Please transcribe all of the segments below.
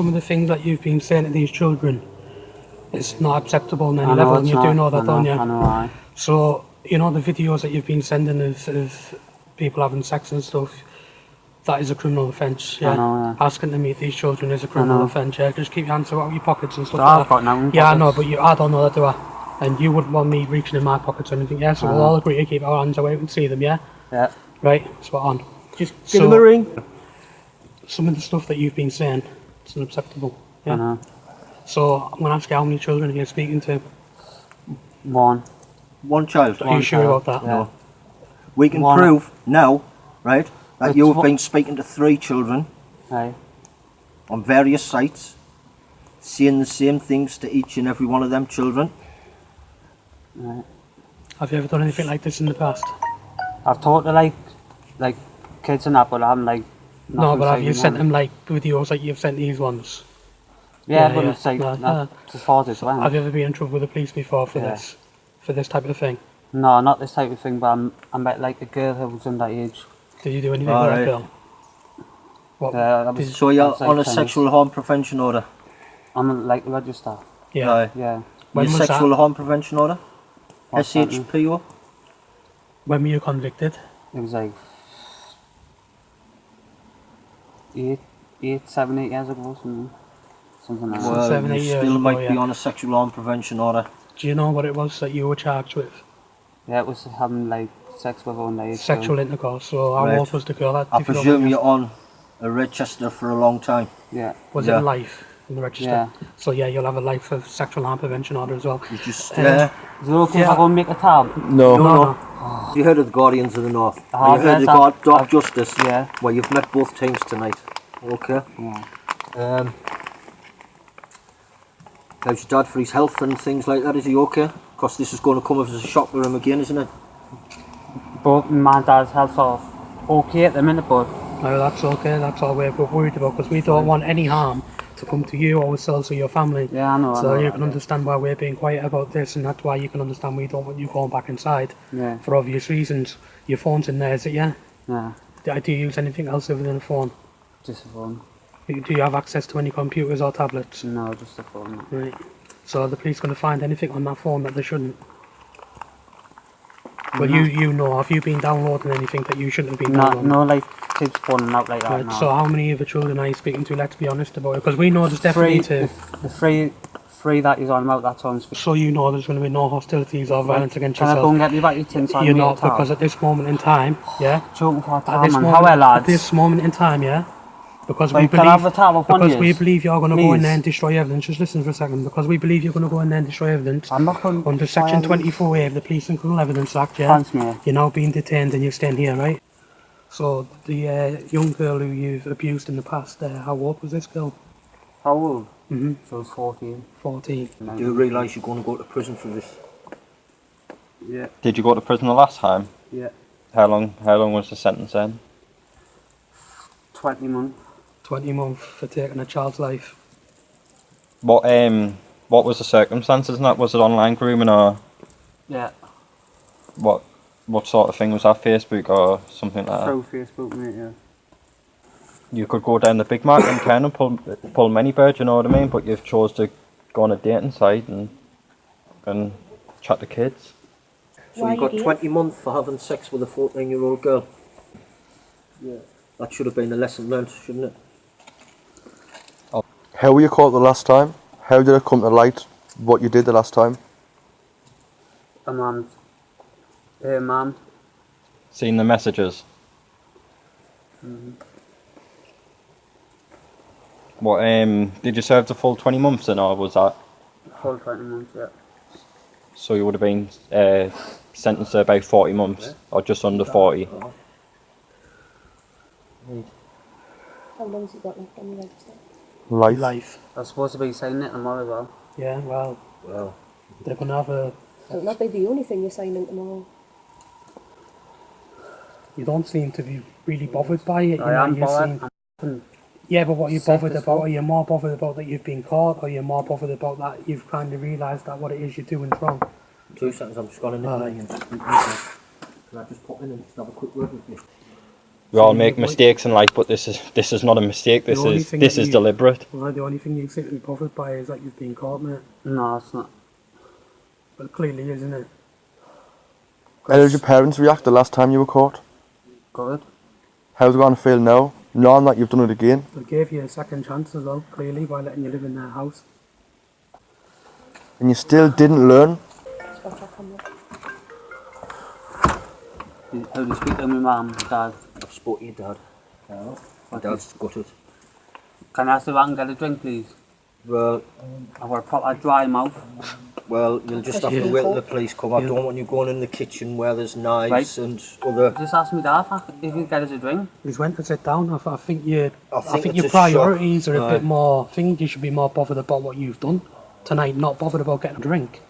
Some of the things that you've been saying to these children it's not acceptable on any level, and you do know that, don't you? I know, aye. So, you know, the videos that you've been sending of, of people having sex and stuff, that is a criminal offence, yeah? I know, yeah. Asking to meet these children is a criminal offence, yeah? Just keep your hands out of your pockets and stuff So like I've that. got nothing. Yeah, I know, but you, I don't know that, do I? And you wouldn't want me reaching in my pockets or anything, yeah? So we'll all agree to keep our hands away and see them, yeah? Yeah. Right, spot on. Just So- give him a ring. Some of the stuff that you've been saying, it's unacceptable, I know. Uh-huh. So I'm going to ask you how many children you're speaking to. One. One child. Are you sure child, about that? Yeah. We can One. prove now, right, that It's you have been speaking to three children Aye. on various sites, saying the same things to each and every one of them children. Right. Have you ever done anything like this in the past? I've talked to like, like kids and that, but I haven't like. No, nothing but have saying you sent one. them like videos like you've sent these ones? Yeah, Yeah, but yeah. it's like No, that's as far as it's went. Have you ever been in trouble with the police before for Yeah. this? For this type of thing? No, not this type of thing, but I'm, I met like a girl who was underage. Did you do anything All with right. that girl? What? Uh, was, So you're like, on a things. sexual harm prevention order. I'm on, like register. yeah. Aye. Yeah. When Your was sexual that? harm prevention order. What's that mean? SHPO. When were you convicted? It was like eight, eight, seven, eight years ago, something, something like that. Well, seven, you eight years still ago, might be yeah. on a sexual harm prevention order. Do you know what it was that you were charged with? Yeah, it was having like sex with underage. Sexual intercourse. So how Right. old was the girl? That, I if you don't presume you're on a register for a long time. Yeah. Was Yeah. it life in the register? Yeah. So yeah, you'll have a life of sexual harm prevention order as well. You just Uh, uh, Is it okay if Yeah. I go and make a tab? no, No, no. You heard of the Guardians of the North? Uh-huh, you heard yes, of the I've- Dark I've- Justice? Yeah. Well, you've met both teams tonight. Okay. Yeah. Um, how's your dad for his health and things like that? Is he okay? Because this is going to come as a shock to him again, isn't it? But my dad's health are okay at the minute, but No, that's okay. That's all we're worried about because we don't want any harm to come to you, ourselves, or your family. yeah, I know. I So know you that, can yeah. understand why we're being quiet about this, and that's why you can understand we don't want you going back inside Yeah, for obvious reasons. Your phone's in there, is it? Yeah. yeah. Do you use anything else other than a phone? Just a phone. Do you have access to any computers or tablets? No, just a phone. Right. So are the police going to find anything on that phone that they shouldn't? Well, you mm-hmm. you know, have you been downloading anything that you shouldn't have been No, downloading? no, like kids phoning out like that. Right, no. So how many of the children are you speaking to? Let's be honest about it, because we know there's definitely Three, the, the three, three that he's on about that time. So you know there's going to be no hostilities or violence against Can I go yourself. and get me back your tin You're not because at this moment in time, yeah. Choking for a At this man. moment, How are lads? at this moment in time, yeah. Because we Like, have believe a tab of one because we believe you're going to go in Please. there and destroy evidence. Just listen for a second. Because we believe you're going to go in there and destroy evidence I'm not going under Section 24A of the Police and Criminal Evidence Act. Yeah. Thanks, mate. You're now being detained and you're staying here, right? So the uh, young girl who you've abused in the past, uh, how old was this girl? How old? Mm-hmm. So I was 14. 14. Do you realise you're going to go to prison for this? Yeah. Did you go to prison the last time? Yeah. How long? How long was the sentence then? 20 months. 20 months for taking a child's life. What um what was the circumstances in that? Was it online grooming or Yeah. what what sort of thing was that? Facebook or something like that? Through Facebook, mate, yeah. You could go down the Bigg Market and kind of pull pull many birds, you know what I mean? But you've chose to go on a dating site and and chat to kids. So Why you got you 20 months for having sex with a 14 year old girl. Yeah. That should have been a lesson learned, shouldn't it? How were you caught the last time? How did it come to light what you did the last time? A mum. Hey, mum. Seen the messages. What um did you serve the full twenty months in or was that Full 20 months, yeah. so you would have been uh, sentenced to about forty months or just under forty? How long's it got left on the register? Life. Life. I'm supposed to be signing it tomorrow as well. Yeah, well, Well, they're going to have a. It'll not be the only thing you're signing tomorrow. You don't seem to be really bothered by it. You I know, am bothered. seem- Yeah, but what are you Safe bothered about? fuck. Are you more bothered about that you've been caught, or you're you more bothered about that you've kind of realised that what it is you're doing is wrong? two seconds, I'm just going to nip Aye. away and Can I just pop in and just have a quick word with you? We all make mistakes in life, but this is this is not a mistake. This is this that is you- deliberate. Well, the only thing you seem to be bothered by is that you've been caught, mate. No, it's not. But clearly, isn't it? How did your parents react the last time you were caught? Good. How's it going to feel now, knowing that you've done it again? They gave you a second chance as well, clearly, by letting you live in their house. And you still didn't learn? Spot check on that. How do you speak to my mum dad? I've spoke to your oh, dad. My dad's gutted. Can I ask if I can get a drink, please? Well, I've got a proper dry mouth. well, you'll just have to wait till the police come. I don't want you going in the kitchen where there's knives Right. and other. Just ask me dad if I- if he can get us a drink. He's went to sit down. I, th- I think you, I I think think, your a shock. priorities are a Right. bit more. I think you should be more bothered about what you've done tonight, not bothered about getting a drink.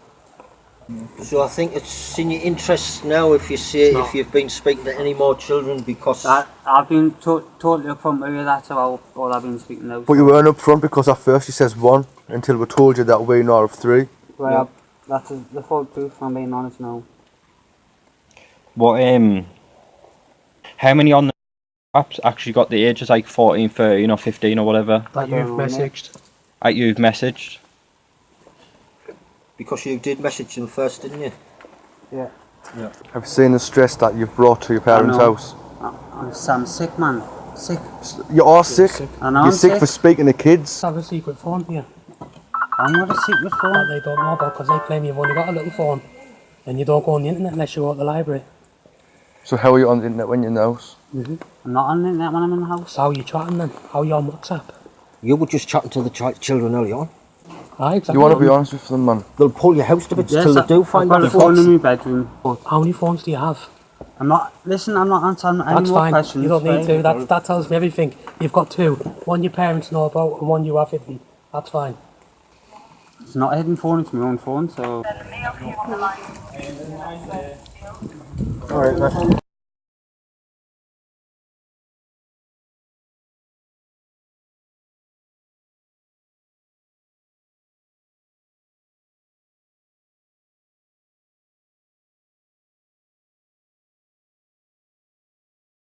So I think it's in your interests now if you say It's if you've been speaking to any more children because I, I've been to- totally upfront with you, that's about all I've been speaking now. But you weren't up front because at first you says one until we told you that we're not of three. Right, I've- that's the full truth, I'm being honest now. What um, how many on the apps actually got the ages like 14, 13 or 15 or whatever That you've messaged. that you've messaged? Because you did message them first, didn't you? I've you seen the stress that you've brought to your parents' know. house. I- I'm, I'm sick, man. Sick. You are sick. sick. I know You're I'm sick, for speaking to kids. Let's have a secret phone here I'm got a secret that phone. they don't know about because they claim you've only got a little phone and you don't go on the internet unless you go to the library. So how are you on the internet when you're in the house? Mm-hmm. I'm not on the internet when I'm in the house. So how are you chatting then? How are you on WhatsApp? You were just chatting to the chi- children early on. Aye, exactly. You want to be honest with them, man. They'll pull your house to bits Yes, till I- they do I've find got out a the phone in my bedroom. How many phones do you have? I'm not, listen, I'm not answering any That's more fine. questions. You don't need right? to. That, that tells me everything. You've got two. One your parents know about and one you have hidden. That's fine. It's not a hidden phone, it's my own phone, so. Alright,